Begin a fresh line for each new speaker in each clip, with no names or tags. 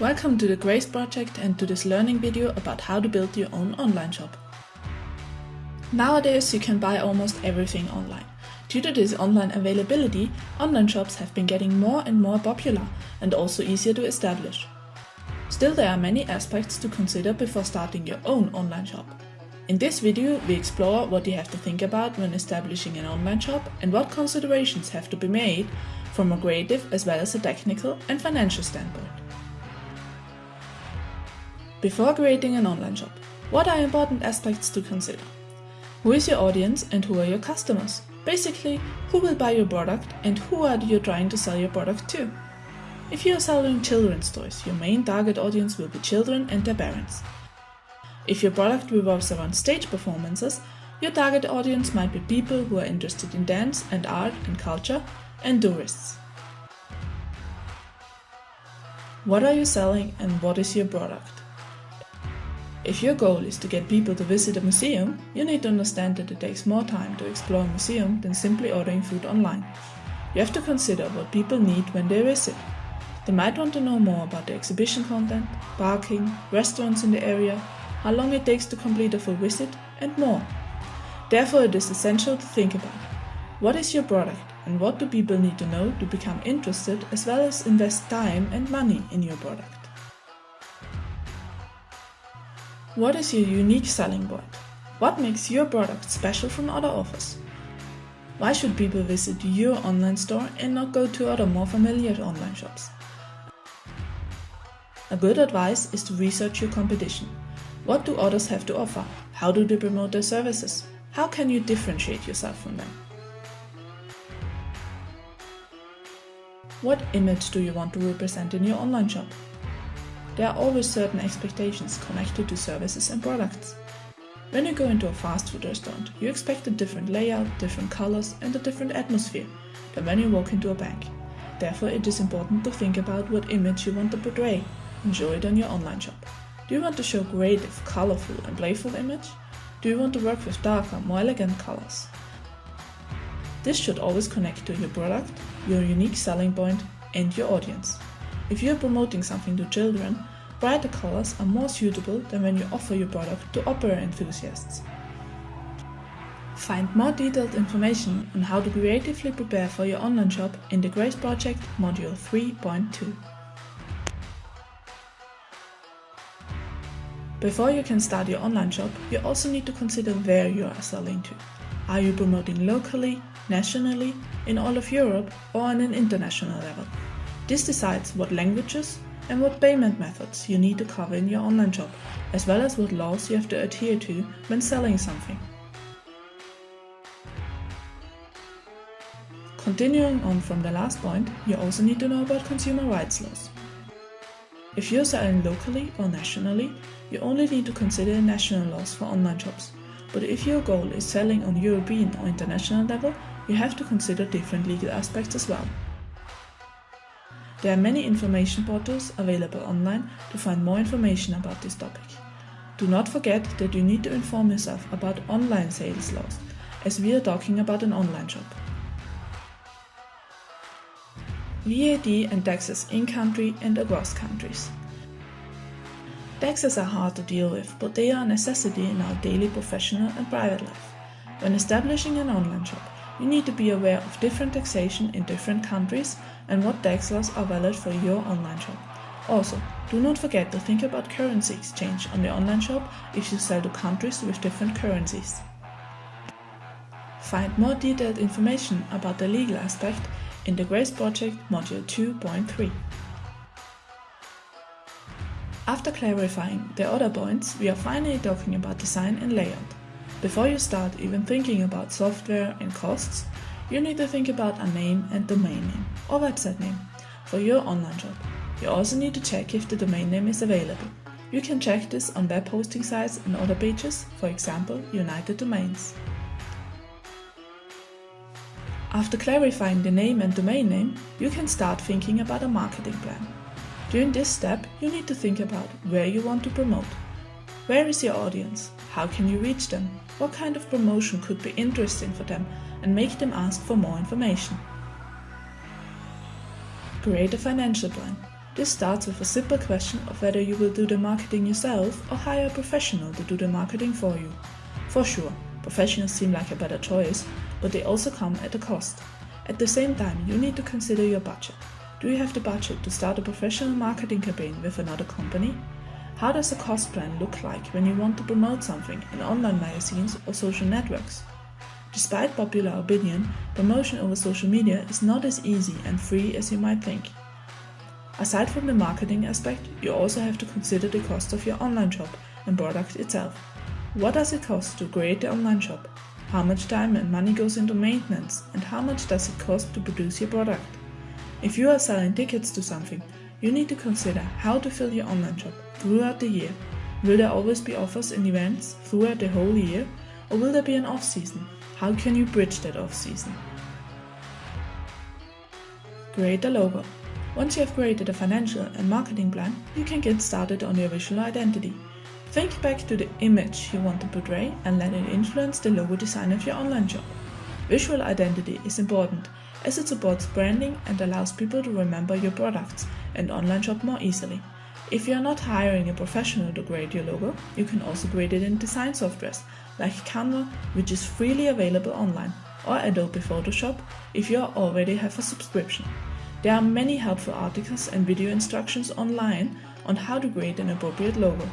Welcome to the Grace project and to this learning video about how to build your own online shop. Nowadays you can buy almost everything online. Due to this online availability, online shops have been getting more and more popular and also easier to establish. Still there are many aspects to consider before starting your own online shop. In this video we explore what you have to think about when establishing an online shop and what considerations have to be made from a creative as well as a technical and financial standpoint. Before creating an online shop, what are important aspects to consider? Who is your audience and who are your customers? Basically, who will buy your product and who are you trying to sell your product to? If you are selling children's toys, your main target audience will be children and their parents. If your product revolves around stage performances, your target audience might be people who are interested in dance and art and culture and tourists. What are you selling and what is your product? If your goal is to get people to visit a museum, you need to understand that it takes more time to explore a museum than simply ordering food online. You have to consider what people need when they visit. They might want to know more about the exhibition content, parking, restaurants in the area, how long it takes to complete a full visit, and more. Therefore, it is essential to think about what is your product and what do people need to know to become interested as well as invest time and money in your product. What is your unique selling point? What makes your product special from other offers? Why should people visit your online store and not go to other more familiar online shops? A good advice is to research your competition. What do others have to offer? How do they promote their services? How can you differentiate yourself from them? What image do you want to represent in your online shop? There are always certain expectations connected to services and products. When you go into a fast food restaurant, you expect a different layout, different colors and a different atmosphere than when you walk into a bank. Therefore, it is important to think about what image you want to portray and show it on your online shop. Do you want to show creative, colorful and playful image? Do you want to work with darker, more elegant colors? This should always connect to your product, your unique selling point and your audience. If you are promoting something to children, brighter colors are more suitable than when you offer your product to opera enthusiasts. Find more detailed information on how to creatively prepare for your online shop in the Grace Project Module 3.2. Before you can start your online shop, you also need to consider where you are selling to. Are you promoting locally, nationally, in all of Europe, or on an international level? This decides what languages and what payment methods you need to cover in your online shop, as well as what laws you have to adhere to when selling something. Continuing on from the last point, you also need to know about consumer rights laws. If you're selling locally or nationally, you only need to consider national laws for online shops. But if your goal is selling on European or international level, you have to consider different legal aspects as well. There are many information portals available online to find more information about this topic. Do not forget that you need to inform yourself about online sales laws, as we are talking about an online shop. VAT and taxes in country and across countries. Taxes are hard to deal with, but they are a necessity in our daily professional and private life. When establishing an online shop, you need to be aware of different taxation in different countries and what tax laws are valid for your online shop. Also, do not forget to think about currency exchange on the online shop if you sell to countries with different currencies. Find more detailed information about the legal aspect in the Grace Project Module 2.3. After clarifying the other points, we are finally talking about design and layout. Before you start even thinking about software and costs, you need to think about a name and domain name or website name for your online shop. You also need to check if the domain name is available. You can check this on web hosting sites and other pages, for example United Domains. After clarifying the name and domain name, you can start thinking about a marketing plan. During this step, you need to think about where you want to promote. Where is your audience? How can you reach them? What kind of promotion could be interesting for them and make them ask for more information? Create a financial plan. This starts with a simple question of whether you will do the marketing yourself or hire a professional to do the marketing for you. For sure, professionals seem like a better choice, but they also come at a cost. At the same time, you need to consider your budget. Do you have the budget to start a professional marketing campaign with another company? How does a cost plan look like when you want to promote something in online magazines or social networks? Despite popular opinion, promotion over social media is not as easy and free as you might think. Aside from the marketing aspect, you also have to consider the cost of your online shop and product itself. What does it cost to create the online shop? How much time and money goes into maintenance and how much does it cost to produce your product? If you are selling tickets to something, you need to consider how to fill your online shop throughout the year. Will there always be offers and events throughout the whole year or will there be an off season? How can you bridge that off season? Create a logo. Once you have created a financial and marketing plan, you can get started on your visual identity. Think back to the image you want to portray and let it influence the logo design of your online shop. Visual identity is important as it supports branding and allows people to remember your products and online shop more easily. If you are not hiring a professional to create your logo, you can also create it in design softwares like Canva, which is freely available online, or Adobe Photoshop if you already have a subscription. There are many helpful articles and video instructions online on how to create an appropriate logo.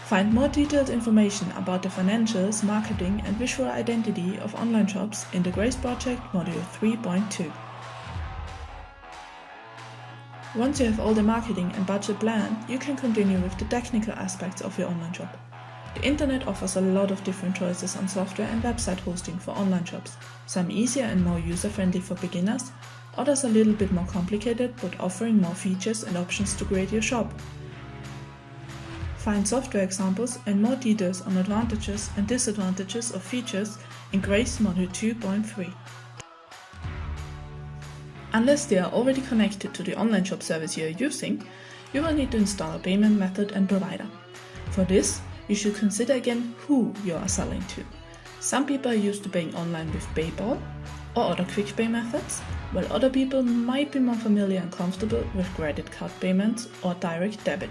Find more detailed information about the financials, marketing and visual identity of online shops in the Grace Project Module 3.2. Once you have all the marketing and budget planned, you can continue with the technical aspects of your online shop. The internet offers a lot of different choices on software and website hosting for online shops, some easier and more user-friendly for beginners, others a little bit more complicated but offering more features and options to create your shop. Find software examples and more details on advantages and disadvantages of features in Grace Module 2.3. Unless they are already connected to the online shop service you are using, you will need to install a payment method and provider. For this, you should consider again who you are selling to. Some people are used to paying online with PayPal or other quick pay methods, while other people might be more familiar and comfortable with credit card payments or direct debit.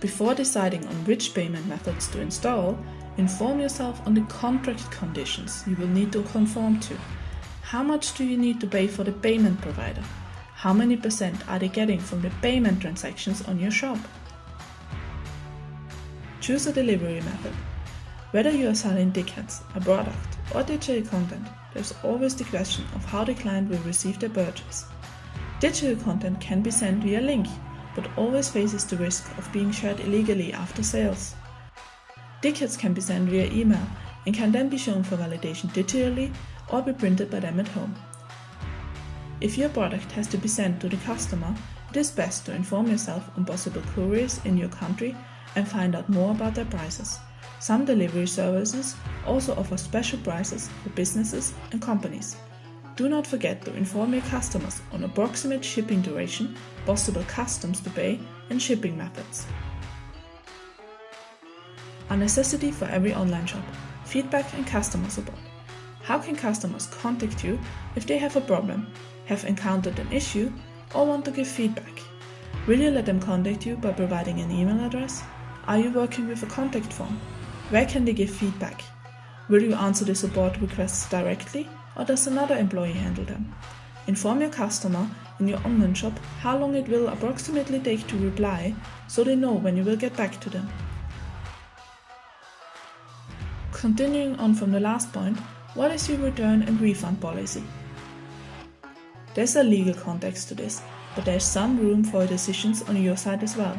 Before deciding on which payment methods to install, inform yourself on the contract conditions you will need to conform to. How much do you need to pay for the payment provider? How many percent are they getting from the payment transactions on your shop? Choose a delivery method. Whether you are selling tickets, a product, or digital content, there's always the question of how the client will receive their purchase. Digital content can be sent via link, but always faces the risk of being shared illegally after sales. Tickets can be sent via email and can then be shown for validation digitally or be printed by them at home. If your product has to be sent to the customer, it is best to inform yourself on possible couriers in your country and find out more about their prices. Some delivery services also offer special prices for businesses and companies. Do not forget to inform your customers on approximate shipping duration, possible customs to pay, and shipping methods. A necessity for every online shop feedback and customer support. How can customers contact you if they have a problem, have encountered an issue, or want to give feedback? Will you let them contact you by providing an email address? Are you working with a contact form? Where can they give feedback? Will you answer the support requests directly or does another employee handle them? Inform your customer in your online shop how long it will approximately take to reply so they know when you will get back to them. Continuing on from the last point, what is your return and refund policy? There's a legal context to this, but there's some room for decisions on your side as well.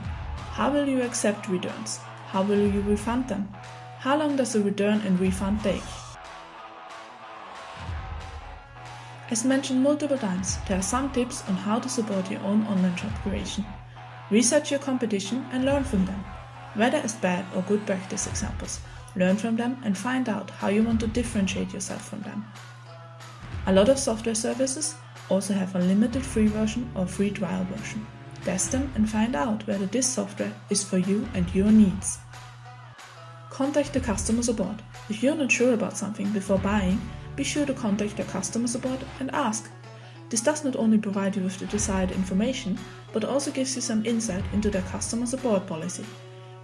How will you accept returns? How will you refund them? How long does a return and refund take? As mentioned multiple times, there are some tips on how to support your own online shop creation. Research your competition and learn from them. Whether as bad or good practice examples, learn from them and find out how you want to differentiate yourself from them. A lot of software services also have a limited free version or free trial version. Test them and find out whether this software is for you and your needs. Contact the customer support. If you're not sure about something before buying, be sure to contact your customer support and ask. This does not only provide you with the desired information, but also gives you some insight into their customer support policy.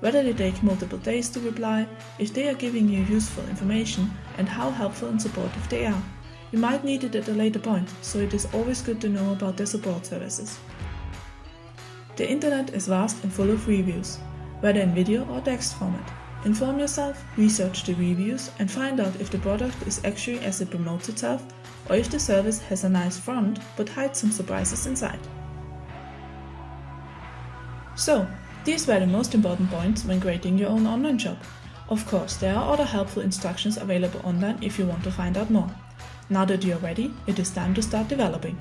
Whether they take multiple days to reply, if they are giving you useful information, and how helpful and supportive they are. You might need it at a later point, so it is always good to know about their support services. The internet is vast and full of reviews, whether in video or text format. Inform yourself, research the reviews, and find out if the product is actually as it promotes itself or if the service has a nice front but hides some surprises inside. So, these were the most important points when creating your own online shop. Of course, there are other helpful instructions available online if you want to find out more. Now that you're ready, it is time to start developing.